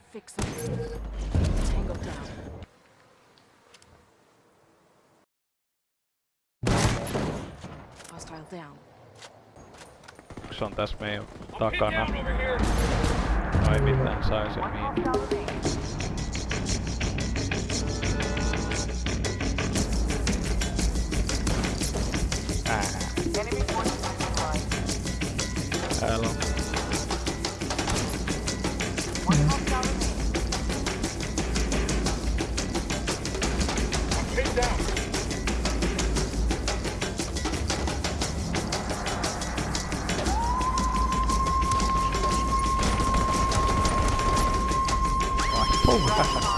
fix them. Tango down. Hostile down. Se on tässä meidän takana. Ai mitään sai sen miin. Täällä on. Oh,